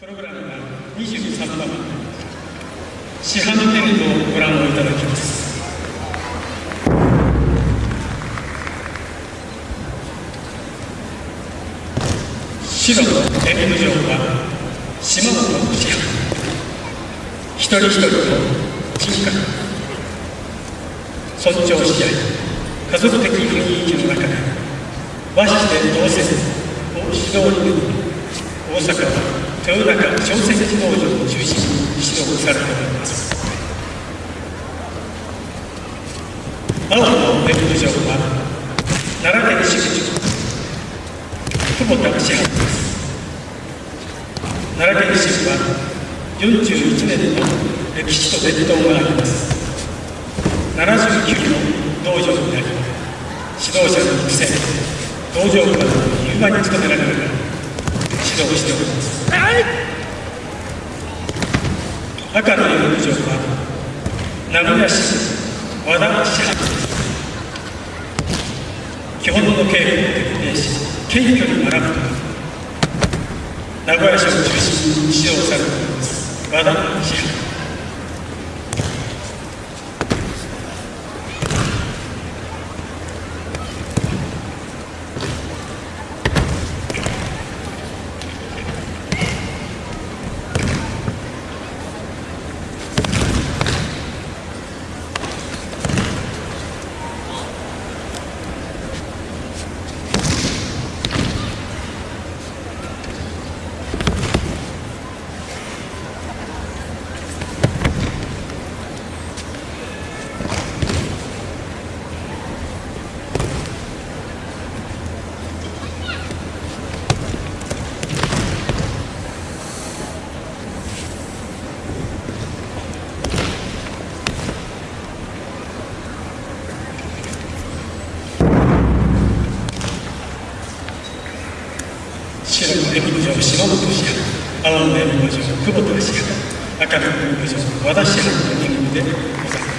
プログラムが23番市販のテレビをご覧をいただきます。白の演舞場は島本市販一人一人の人格。尊重し合い。家族的雰囲気の中で。和紙で同せを指導に大阪。は豊中朝鮮児農場を中心に指導されております。青のウェブ上は奈良県支部長久保田支配です。奈良県支部は41年の歴史と伝統があります。79の道場になり指導者の育成道場からの融和に努められながら指導しておりますはい赤の遊具場は名古屋市和田市発基本の稽古を徹底し謙虚に学ぶ。名古屋市を中心に指導されております和田市。発白の演舞場篠本氏派青の演舞場久保田氏派赤の演舞場和田氏派の演舞でございます。